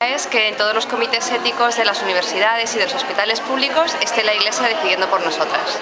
es que en todos los comités éticos de las universidades y de los hospitales públicos esté la Iglesia decidiendo por nosotras.